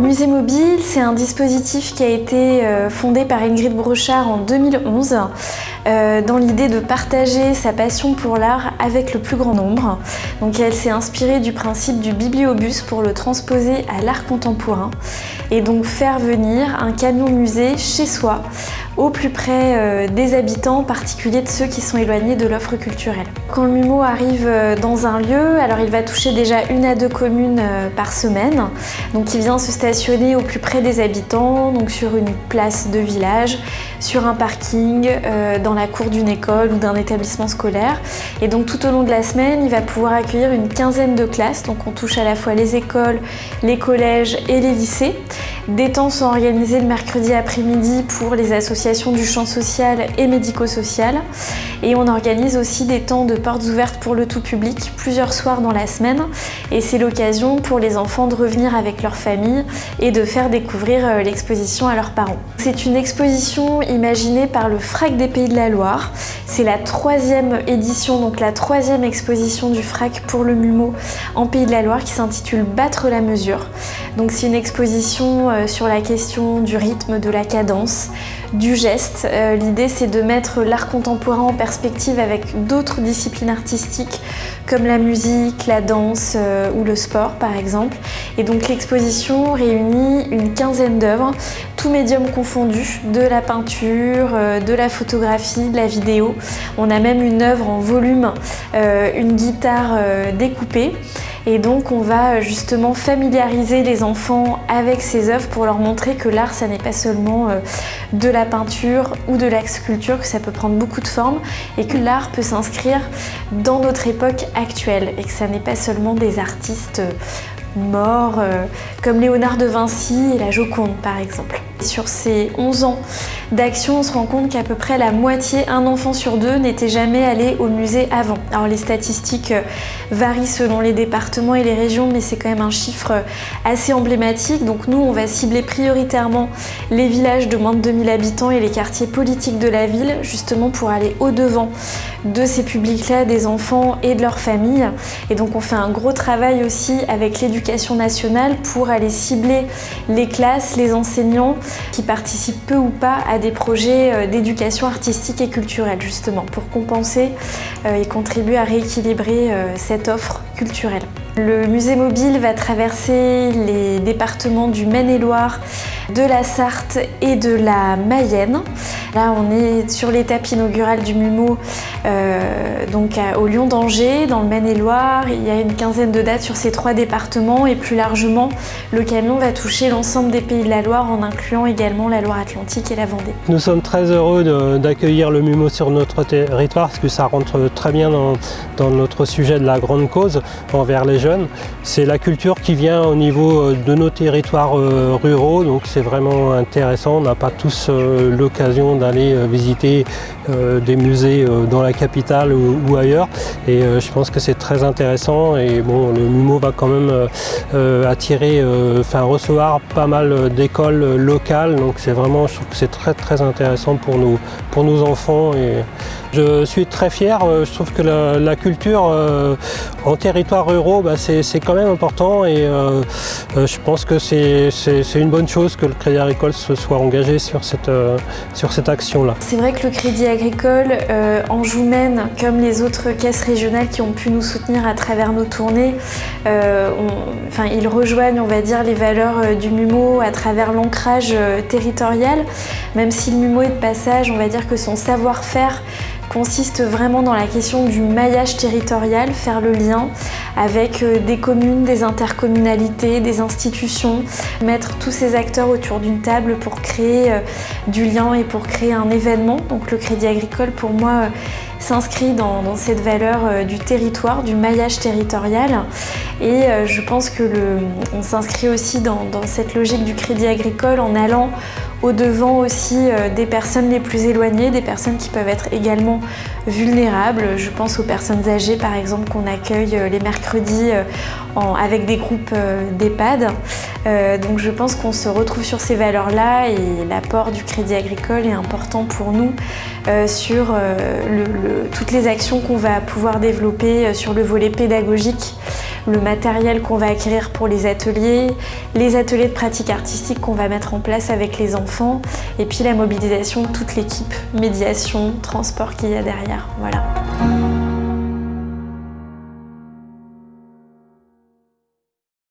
Mobile, c'est un dispositif qui a été fondé par Ingrid Brochard en 2011 dans l'idée de partager sa passion pour l'art avec le plus grand nombre. Donc elle s'est inspirée du principe du bibliobus pour le transposer à l'art contemporain et donc faire venir un camion musée chez soi au plus près euh, des habitants, en particulier de ceux qui sont éloignés de l'offre culturelle. Quand le MUMO arrive euh, dans un lieu, alors il va toucher déjà une à deux communes euh, par semaine. Donc il vient se stationner au plus près des habitants, donc sur une place de village, sur un parking, dans la cour d'une école ou d'un établissement scolaire. Et donc tout au long de la semaine, il va pouvoir accueillir une quinzaine de classes. Donc on touche à la fois les écoles, les collèges et les lycées. Des temps sont organisés le mercredi après-midi pour les associations du champ social et médico-social. Et on organise aussi des temps de portes ouvertes pour le tout public plusieurs soirs dans la semaine. Et c'est l'occasion pour les enfants de revenir avec leur famille et de faire découvrir euh, l'exposition à leurs parents. C'est une exposition imaginée par le FRAC des Pays de la Loire. C'est la troisième édition, donc la troisième exposition du FRAC pour le MUMO en Pays de la Loire qui s'intitule Battre la mesure. Donc c'est une exposition euh, sur la question du rythme, de la cadence, du geste. Euh, l'idée c'est de mettre l'art contemporain en perspective avec d'autres disciplines artistiques comme la musique, la danse euh, ou le sport par exemple. Et donc l'exposition réunit une quinzaine d'œuvres, tous médiums confondus, de la peinture, de la photographie, de la vidéo. On a même une œuvre en volume, une guitare découpée. Et donc on va justement familiariser les enfants avec ces œuvres pour leur montrer que l'art ça n'est pas seulement euh, de la peinture ou de la sculpture, que ça peut prendre beaucoup de formes et que l'art peut s'inscrire dans notre époque actuelle et que ça n'est pas seulement des artistes euh, morts euh, comme Léonard de Vinci et la Joconde par exemple. Sur ces 11 ans d'action, on se rend compte qu'à peu près la moitié, un enfant sur deux, n'était jamais allé au musée avant. Alors les statistiques euh, varient selon les départements et les régions, mais c'est quand même un chiffre euh, assez emblématique. Donc nous, on va cibler prioritairement les villages de moins de 2000 habitants et les quartiers politiques de la ville, justement pour aller au-devant de ces publics-là, des enfants et de leurs familles. Et donc on fait un gros travail aussi avec l'éducation nationale pour aller cibler les classes, les enseignants qui participent peu ou pas à des projets euh, d'éducation artistique et culturelle justement pour compenser euh, et contribuer à rééquilibrer euh, cette offre culturelle. Le musée mobile va traverser les départements du Maine-et-Loire, de la Sarthe et de la Mayenne. Là, on est sur l'étape inaugurale du MUMO, euh, donc au Lyon d'Angers, dans le Maine-et-Loire. Il y a une quinzaine de dates sur ces trois départements et plus largement, le camion va toucher l'ensemble des pays de la Loire en incluant également la Loire-Atlantique et la Vendée. Nous sommes très heureux d'accueillir le MUMO sur notre territoire parce que ça rentre très bien dans, dans notre sujet de la grande cause envers les jeunes. C'est la culture qui vient au niveau euh, de nos territoires euh, ruraux, donc c'est vraiment intéressant. On n'a pas tous l'occasion d'aller visiter des musées dans la capitale ou, ailleurs. Et je pense que c'est très intéressant. Et bon, le MUMO va quand même attirer, enfin recevoir pas mal d'écoles locales. Donc c'est vraiment, je trouve que c'est très très intéressant pour nous, pour nos enfants. Et je suis très fier. Je trouve que la, culture en territoire ruraux, bah, c'est quand même important et euh, euh, je pense que c'est une bonne chose que le Crédit Agricole se soit engagé sur cette, euh, sur cette C'est vrai que le Crédit Agricole en joue comme les autres caisses régionales qui ont pu nous soutenir à travers nos tournées, enfin, ils rejoignent on va dire, les valeurs du MUMO à travers l'ancrage territorial, même si le MUMO est de passage, on va dire que son savoir-faire consiste vraiment dans la question du maillage territorial, faire le lien avec euh, des communes, des intercommunalités, des institutions, mettre tous ces acteurs autour d'une table pour créer euh, du lien et pour créer un événement. Donc le Crédit Agricole pour moi euh, s'inscrit dans, cette valeur du territoire, du maillage territorial et je pense que on s'inscrit aussi dans cette logique du Crédit Agricole en allant au-devant aussi euh, des personnes les plus éloignées, des personnes qui peuvent être également vulnérables. Je pense aux personnes âgées par exemple qu'on accueille euh, les mercredis euh, avec des groupes d'EHPAD. donc je pense qu'on se retrouve sur ces valeurs-là et l'apport du crédit agricole est important pour nous sur toutes les actions qu'on va pouvoir développer sur le volet pédagogique le matériel qu'on va acquérir pour les ateliers, les ateliers de pratique artistique qu'on va mettre en place avec les enfants et puis la mobilisation de toute l'équipe, médiation, transport qu'il y a derrière. Voilà.